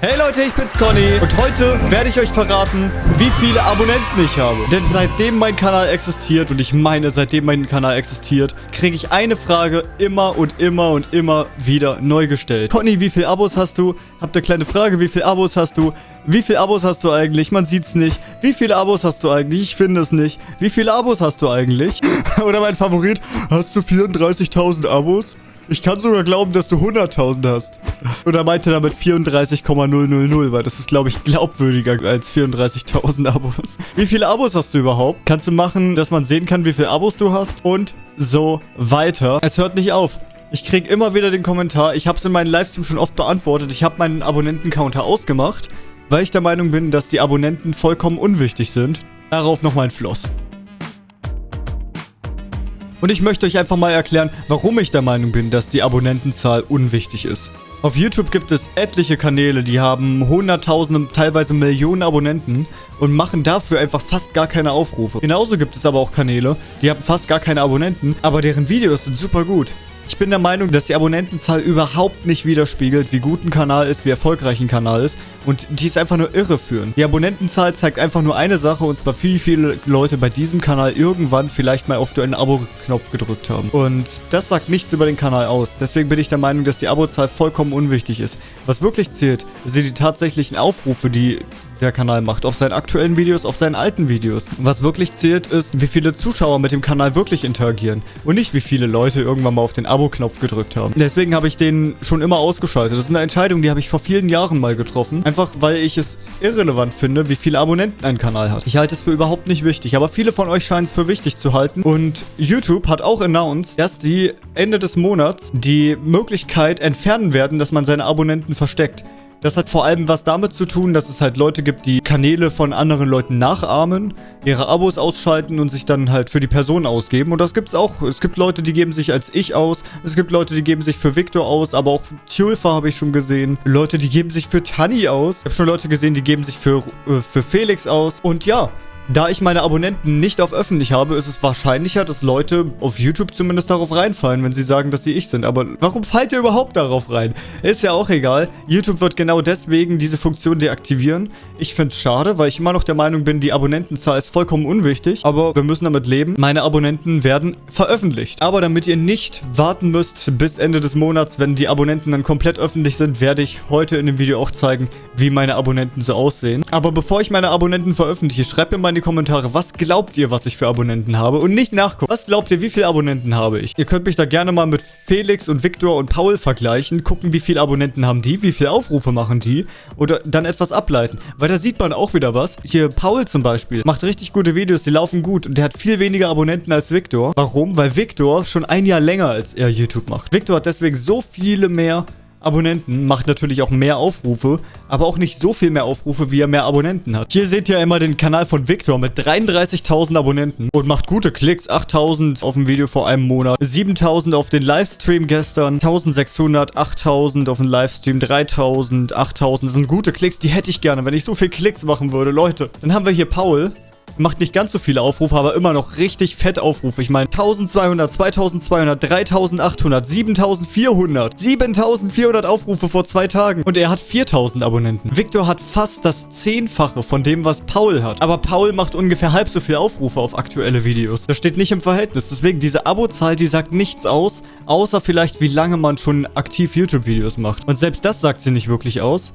Hey Leute, ich bin's Conny und heute werde ich euch verraten, wie viele Abonnenten ich habe. Denn seitdem mein Kanal existiert, und ich meine, seitdem mein Kanal existiert, kriege ich eine Frage immer und immer und immer wieder neu gestellt. Conny, wie viele Abos hast du? Habt ihr kleine Frage, wie viele Abos hast du? Wie viele Abos hast du eigentlich? Man sieht's nicht. Wie viele Abos hast du eigentlich? Ich finde es nicht. Wie viele Abos hast du eigentlich? Oder mein Favorit, hast du 34.000 Abos? Ich kann sogar glauben, dass du 100.000 hast. Und er meinte damit 34,000, weil das ist, glaube ich, glaubwürdiger als 34.000 Abos. Wie viele Abos hast du überhaupt? Kannst du machen, dass man sehen kann, wie viele Abos du hast? Und so weiter. Es hört nicht auf. Ich kriege immer wieder den Kommentar, ich habe es in meinen Livestream schon oft beantwortet, ich habe meinen Abonnentencounter ausgemacht, weil ich der Meinung bin, dass die Abonnenten vollkommen unwichtig sind. Darauf noch mein Floss. Und ich möchte euch einfach mal erklären, warum ich der Meinung bin, dass die Abonnentenzahl unwichtig ist. Auf YouTube gibt es etliche Kanäle, die haben hunderttausende, teilweise Millionen Abonnenten und machen dafür einfach fast gar keine Aufrufe. Genauso gibt es aber auch Kanäle, die haben fast gar keine Abonnenten, aber deren Videos sind super gut. Ich bin der Meinung, dass die Abonnentenzahl überhaupt nicht widerspiegelt, wie gut ein Kanal ist, wie erfolgreich ein Kanal ist. Und die ist einfach nur irreführend. Die Abonnentenzahl zeigt einfach nur eine Sache, und zwar wie viele Leute bei diesem Kanal irgendwann vielleicht mal auf den Abo-Knopf gedrückt haben. Und das sagt nichts über den Kanal aus. Deswegen bin ich der Meinung, dass die Abozahl vollkommen unwichtig ist. Was wirklich zählt, sind die tatsächlichen Aufrufe, die der Kanal macht. Auf seinen aktuellen Videos, auf seinen alten Videos. Was wirklich zählt, ist, wie viele Zuschauer mit dem Kanal wirklich interagieren. Und nicht, wie viele Leute irgendwann mal auf den Abo-Knopf gedrückt haben. Deswegen habe ich den schon immer ausgeschaltet. Das ist eine Entscheidung, die habe ich vor vielen Jahren mal getroffen. Einfach, weil ich es irrelevant finde, wie viele Abonnenten ein Kanal hat. Ich halte es für überhaupt nicht wichtig. Aber viele von euch scheinen es für wichtig zu halten. Und YouTube hat auch announced, dass die Ende des Monats die Möglichkeit entfernen werden, dass man seine Abonnenten versteckt. Das hat vor allem was damit zu tun, dass es halt Leute gibt, die Kanäle von anderen Leuten nachahmen, ihre Abos ausschalten und sich dann halt für die Person ausgeben. Und das gibt's auch. Es gibt Leute, die geben sich als ich aus. Es gibt Leute, die geben sich für Victor aus, aber auch Tulfa habe ich schon gesehen. Leute, die geben sich für Tani aus. Ich habe schon Leute gesehen, die geben sich für, äh, für Felix aus. Und ja, da ich meine Abonnenten nicht auf öffentlich habe, ist es wahrscheinlicher, dass Leute auf YouTube zumindest darauf reinfallen, wenn sie sagen, dass sie ich sind. Aber warum fallt ihr überhaupt darauf rein? Ist ja auch egal. YouTube wird genau deswegen diese Funktion deaktivieren. Ich finde es schade, weil ich immer noch der Meinung bin, die Abonnentenzahl ist vollkommen unwichtig. Aber wir müssen damit leben. Meine Abonnenten werden veröffentlicht. Aber damit ihr nicht warten müsst bis Ende des Monats, wenn die Abonnenten dann komplett öffentlich sind, werde ich heute in dem Video auch zeigen, wie meine Abonnenten so aussehen. Aber bevor ich meine Abonnenten veröffentliche, schreibt mir mal in die Kommentare, was glaubt ihr, was ich für Abonnenten habe? Und nicht nachgucken. Was glaubt ihr, wie viele Abonnenten habe ich? Ihr könnt mich da gerne mal mit Felix und Victor und Paul vergleichen, gucken, wie viele Abonnenten haben die, wie viele Aufrufe machen die oder dann etwas ableiten. Weil da sieht man auch wieder was. Hier Paul zum Beispiel macht richtig gute Videos, die laufen gut und der hat viel weniger Abonnenten als Victor. Warum? Weil Victor schon ein Jahr länger als er YouTube macht. Victor hat deswegen so viele mehr Abonnenten, macht natürlich auch mehr Aufrufe, aber auch nicht so viel mehr Aufrufe, wie er mehr Abonnenten hat. Hier seht ihr immer den Kanal von Victor mit 33.000 Abonnenten und macht gute Klicks. 8.000 auf dem Video vor einem Monat, 7.000 auf den Livestream gestern, 1.600, 8.000 auf den Livestream, 3.000, 8.000. Das sind gute Klicks, die hätte ich gerne, wenn ich so viel Klicks machen würde, Leute. Dann haben wir hier Paul, Macht nicht ganz so viele Aufrufe, aber immer noch richtig fett Aufrufe. Ich meine 1200, 2200, 3800, 7400. 7400 Aufrufe vor zwei Tagen. Und er hat 4000 Abonnenten. Victor hat fast das Zehnfache von dem, was Paul hat. Aber Paul macht ungefähr halb so viele Aufrufe auf aktuelle Videos. Das steht nicht im Verhältnis. Deswegen, diese Abozahl, die sagt nichts aus, außer vielleicht, wie lange man schon aktiv YouTube-Videos macht. Und selbst das sagt sie nicht wirklich aus.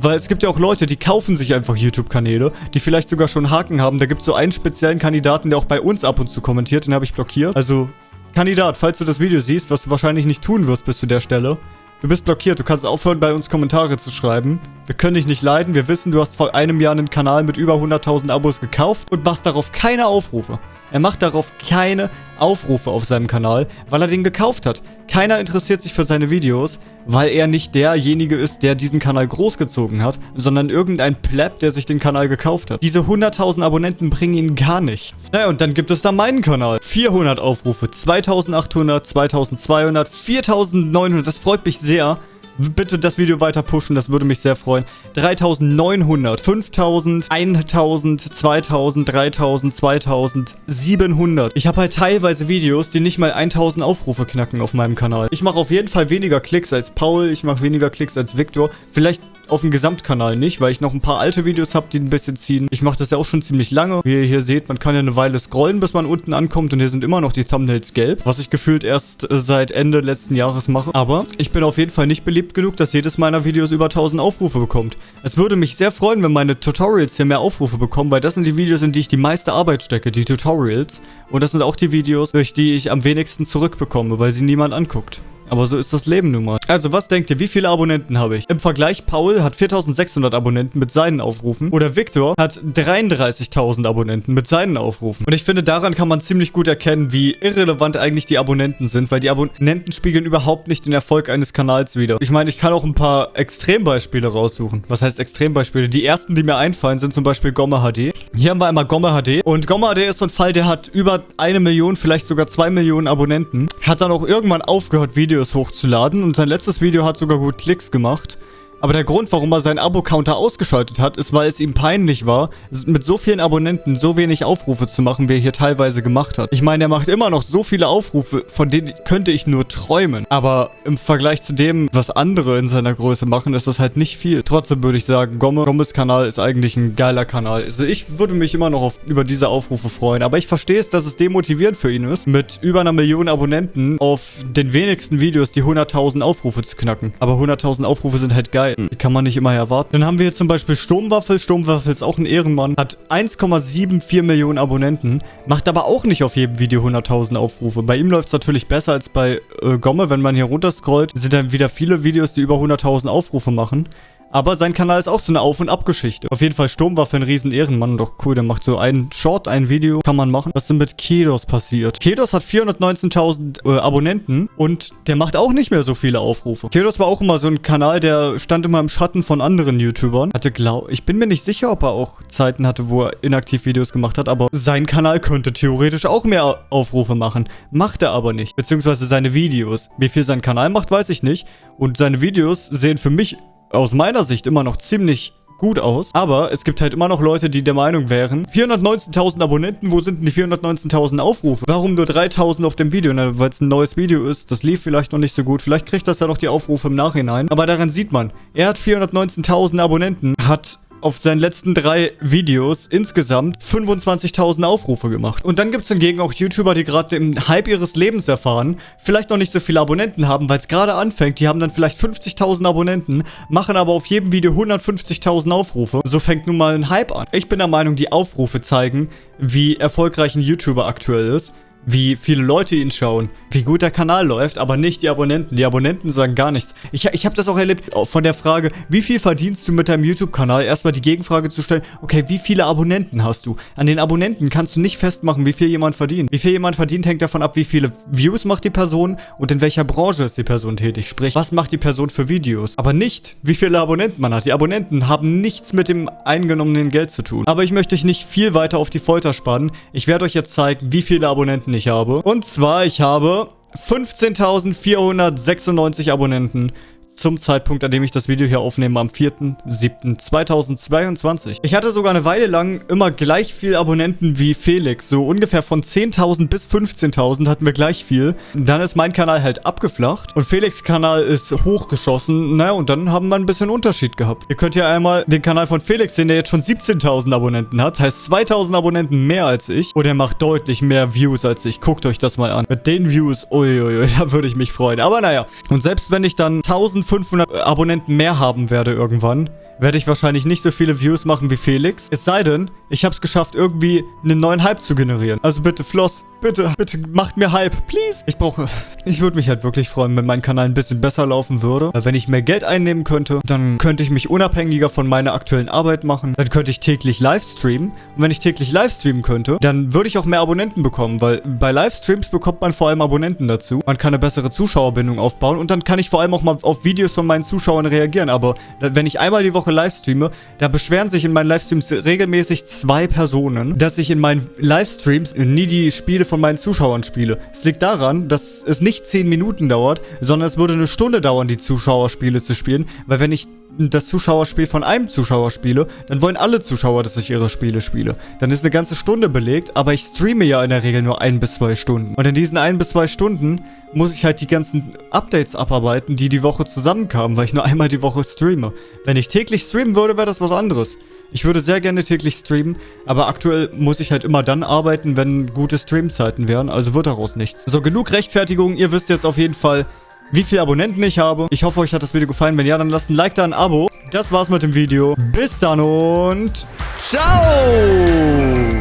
Weil es gibt ja auch Leute, die kaufen sich einfach YouTube-Kanäle, die vielleicht sogar schon Haken haben. Da gibt es so einen speziellen Kandidaten, der auch bei uns ab und zu kommentiert. Den habe ich blockiert. Also, Kandidat, falls du das Video siehst, was du wahrscheinlich nicht tun wirst bis zu der Stelle. Du bist blockiert. Du kannst aufhören, bei uns Kommentare zu schreiben. Wir können dich nicht leiden. Wir wissen, du hast vor einem Jahr einen Kanal mit über 100.000 Abos gekauft und machst darauf keine Aufrufe. Er macht darauf keine Aufrufe auf seinem Kanal, weil er den gekauft hat. Keiner interessiert sich für seine Videos, weil er nicht derjenige ist, der diesen Kanal großgezogen hat, sondern irgendein Pleb, der sich den Kanal gekauft hat. Diese 100.000 Abonnenten bringen ihn gar nichts. Naja, und dann gibt es da meinen Kanal. 400 Aufrufe, 2.800, 2.200, 4.900. Das freut mich sehr Bitte das Video weiter pushen, das würde mich sehr freuen. 3900, 5000, 1000, 2000, 3000, 2000, 700. Ich habe halt teilweise Videos, die nicht mal 1000 Aufrufe knacken auf meinem Kanal. Ich mache auf jeden Fall weniger Klicks als Paul, ich mache weniger Klicks als Victor. Vielleicht auf dem Gesamtkanal nicht, weil ich noch ein paar alte Videos habe, die ein bisschen ziehen. Ich mache das ja auch schon ziemlich lange. Wie ihr hier seht, man kann ja eine Weile scrollen, bis man unten ankommt und hier sind immer noch die Thumbnails gelb, was ich gefühlt erst äh, seit Ende letzten Jahres mache. Aber ich bin auf jeden Fall nicht beliebt genug, dass jedes meiner Videos über 1000 Aufrufe bekommt. Es würde mich sehr freuen, wenn meine Tutorials hier mehr Aufrufe bekommen, weil das sind die Videos, in die ich die meiste Arbeit stecke, die Tutorials. Und das sind auch die Videos, durch die ich am wenigsten zurückbekomme, weil sie niemand anguckt. Aber so ist das Leben nun mal. Also, was denkt ihr, wie viele Abonnenten habe ich? Im Vergleich, Paul hat 4600 Abonnenten mit seinen Aufrufen. Oder Victor hat 33.000 Abonnenten mit seinen Aufrufen. Und ich finde, daran kann man ziemlich gut erkennen, wie irrelevant eigentlich die Abonnenten sind, weil die Abonnenten spiegeln überhaupt nicht den Erfolg eines Kanals wider. Ich meine, ich kann auch ein paar Extrembeispiele raussuchen. Was heißt Extrembeispiele? Die ersten, die mir einfallen, sind zum Beispiel Gomme HD. Hier haben wir einmal Gomme HD. Und Gomme HD ist so ein Fall, der hat über eine Million, vielleicht sogar zwei Millionen Abonnenten. Hat dann auch irgendwann aufgehört, Videos Videos hochzuladen und sein letztes Video hat sogar gut Klicks gemacht. Aber der Grund, warum er seinen Abo-Counter ausgeschaltet hat, ist, weil es ihm peinlich war, mit so vielen Abonnenten so wenig Aufrufe zu machen, wie er hier teilweise gemacht hat. Ich meine, er macht immer noch so viele Aufrufe, von denen könnte ich nur träumen. Aber im Vergleich zu dem, was andere in seiner Größe machen, ist das halt nicht viel. Trotzdem würde ich sagen, Gomme, Gommes Kanal ist eigentlich ein geiler Kanal. Also ich würde mich immer noch auf, über diese Aufrufe freuen. Aber ich verstehe es, dass es demotivierend für ihn ist, mit über einer Million Abonnenten auf den wenigsten Videos die 100.000 Aufrufe zu knacken. Aber 100.000 Aufrufe sind halt geil Die kann man nicht immer erwarten. Dann haben wir hier zum Beispiel Sturmwaffel. Sturmwaffel ist auch ein Ehrenmann. Hat 1,74 Millionen Abonnenten. Macht aber auch nicht auf jedem Video 100.000 Aufrufe. Bei ihm läuft es natürlich besser als bei äh, Gomme. Wenn man hier runterscrollt, sind dann wieder viele Videos, die über 100.000 Aufrufe machen. Aber sein Kanal ist auch so eine Auf- und Abgeschichte. Auf jeden Fall Sturmwaffe ein riesen Ehrenmann. Doch cool, der macht so einen Short, ein Video. Kann man machen. Was denn mit Kedos passiert? Kedos hat 419.000 äh, Abonnenten und der macht auch nicht mehr so viele Aufrufe. Kedos war auch immer so ein Kanal, der stand immer im Schatten von anderen YouTubern. Hatte glaub... Ich bin mir nicht sicher, ob er auch Zeiten hatte, wo er inaktiv Videos gemacht hat, aber sein Kanal könnte theoretisch auch mehr Aufrufe machen. Macht er aber nicht. Beziehungsweise seine Videos. Wie viel sein Kanal macht, weiß ich nicht. Und seine Videos sehen für mich aus meiner Sicht immer noch ziemlich gut aus. Aber es gibt halt immer noch Leute, die der Meinung wären, 419.000 Abonnenten, wo sind denn die 419.000 Aufrufe? Warum nur 3.000 auf dem Video? Weil es ein neues Video ist, das lief vielleicht noch nicht so gut. Vielleicht kriegt das ja noch die Aufrufe im Nachhinein. Aber daran sieht man, er hat 419.000 Abonnenten, hat auf seinen letzten drei Videos insgesamt 25.000 Aufrufe gemacht. Und dann gibt es hingegen auch YouTuber, die gerade im Hype ihres Lebens erfahren, vielleicht noch nicht so viele Abonnenten haben, weil es gerade anfängt. Die haben dann vielleicht 50.000 Abonnenten, machen aber auf jedem Video 150.000 Aufrufe. So fängt nun mal ein Hype an. Ich bin der Meinung, die Aufrufe zeigen, wie erfolgreich ein YouTuber aktuell ist wie viele Leute ihn schauen, wie gut der Kanal läuft, aber nicht die Abonnenten. Die Abonnenten sagen gar nichts. Ich, ich habe das auch erlebt von der Frage, wie viel verdienst du mit deinem YouTube-Kanal? Erstmal die Gegenfrage zu stellen, okay, wie viele Abonnenten hast du? An den Abonnenten kannst du nicht festmachen, wie viel jemand verdient. Wie viel jemand verdient, hängt davon ab, wie viele Views macht die Person und in welcher Branche ist die Person tätig. Sprich, was macht die Person für Videos? Aber nicht, wie viele Abonnenten man hat. Die Abonnenten haben nichts mit dem eingenommenen Geld zu tun. Aber ich möchte euch nicht viel weiter auf die Folter spannen. Ich werde euch jetzt zeigen, wie viele Abonnenten Abonnenten ich habe. Und zwar, ich habe 15.496 Abonnenten zum Zeitpunkt, an dem ich das Video hier aufnehme, am 4.7.2022. Ich hatte sogar eine Weile lang immer gleich viel Abonnenten wie Felix. So ungefähr von 10.000 bis 15.000 hatten wir gleich viel. Dann ist mein Kanal halt abgeflacht und Felix Kanal ist hochgeschossen. Naja, und dann haben wir ein bisschen Unterschied gehabt. Ihr könnt ja einmal den Kanal von Felix sehen, der jetzt schon 17.000 Abonnenten hat. Heißt 2.000 Abonnenten mehr als ich. Und er macht deutlich mehr Views als ich. Guckt euch das mal an. Mit den Views, uiuiui, da würde ich mich freuen. Aber naja. Und selbst wenn ich dann 1000 500 Abonnenten mehr haben werde irgendwann, werde ich wahrscheinlich nicht so viele Views machen wie Felix. Es sei denn, ich habe es geschafft, irgendwie einen neuen Hype zu generieren. Also bitte, Floss, Bitte, bitte macht mir Hype, please. Ich brauche... Ich würde mich halt wirklich freuen, wenn mein Kanal ein bisschen besser laufen würde. Wenn ich mehr Geld einnehmen könnte, dann könnte ich mich unabhängiger von meiner aktuellen Arbeit machen. Dann könnte ich täglich Livestreamen. Und wenn ich täglich Livestreamen könnte, dann würde ich auch mehr Abonnenten bekommen. Weil bei Livestreams bekommt man vor allem Abonnenten dazu. Man kann eine bessere Zuschauerbindung aufbauen. Und dann kann ich vor allem auch mal auf Videos von meinen Zuschauern reagieren. Aber wenn ich einmal die Woche Livestreame, da beschweren sich in meinen Livestreams regelmäßig zwei Personen, dass ich in meinen Livestreams nie die Spiele von meinen Zuschauern spiele. Es liegt daran, dass es nicht 10 Minuten dauert, sondern es würde eine Stunde dauern, die Zuschauerspiele zu spielen, weil wenn ich das Zuschauerspiel von einem Zuschauer spiele, dann wollen alle Zuschauer, dass ich ihre Spiele spiele. Dann ist eine ganze Stunde belegt, aber ich streame ja in der Regel nur ein bis zwei Stunden. Und in diesen ein bis zwei Stunden muss ich halt die ganzen Updates abarbeiten, die die Woche zusammenkamen, weil ich nur einmal die Woche streame. Wenn ich täglich streamen würde, wäre das was anderes. Ich würde sehr gerne täglich streamen, aber aktuell muss ich halt immer dann arbeiten, wenn gute Streamzeiten wären, also wird daraus nichts. So, genug Rechtfertigung. Ihr wisst jetzt auf jeden Fall, wie viele Abonnenten ich habe. Ich hoffe, euch hat das Video gefallen. Wenn ja, dann lasst ein Like da, ein Abo. Das war's mit dem Video. Bis dann und ciao!